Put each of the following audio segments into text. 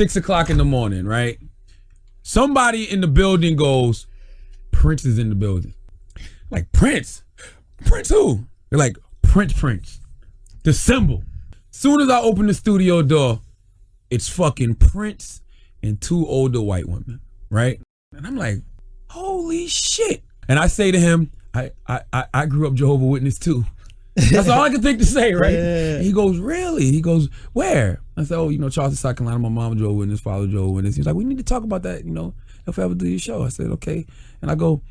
six o'clock in the morning, right? Somebody in the building goes, Prince is in the building. Like Prince, Prince who? They're like Prince, Prince, the symbol. Soon as I open the studio door, it's fucking Prince and two older white women, right? And I'm like, holy shit. And I say to him, I I I, grew up Jehovah Witness too. That's all I can think to say, right? Yeah. He goes, really? He goes, where? I said, oh, you know, Charleston, South Carolina. My mom Jehovah Witness, father Jehovah Witness. He's like, we need to talk about that, you know, if I ever do your show. I said, okay. And I go,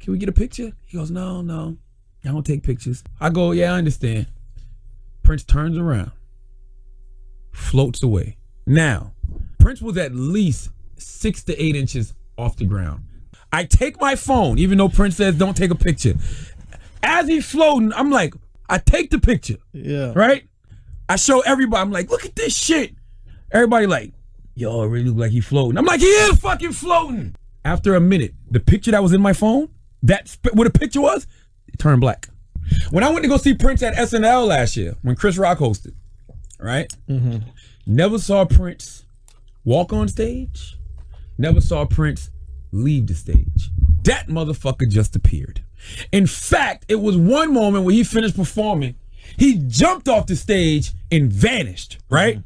can we get a picture? He goes, no, no, I don't take pictures. I go, yeah, I understand. Prince turns around, floats away. Now, Prince was at least six to eight inches off the ground. I take my phone, even though Prince says don't take a picture. As he's floating, I'm like, I take the picture, Yeah. right? I show everybody, I'm like, look at this shit. Everybody like, yo, it really look like he floating. I'm like, he is fucking floating. After a minute, the picture that was in my phone, that what the picture was, it turned black. When I went to go see Prince at SNL last year, when Chris Rock hosted, right? Mm -hmm. Never saw Prince walk on stage. Never saw Prince leave the stage. That motherfucker just appeared. In fact, it was one moment where he finished performing, he jumped off the stage and vanished, right?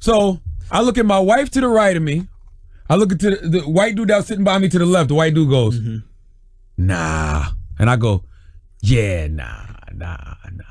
So I look at my wife to the right of me. I look at the, the white dude that was sitting by me to the left. The white dude goes, mm-hmm. nah. And I go, yeah, nah, nah, nah.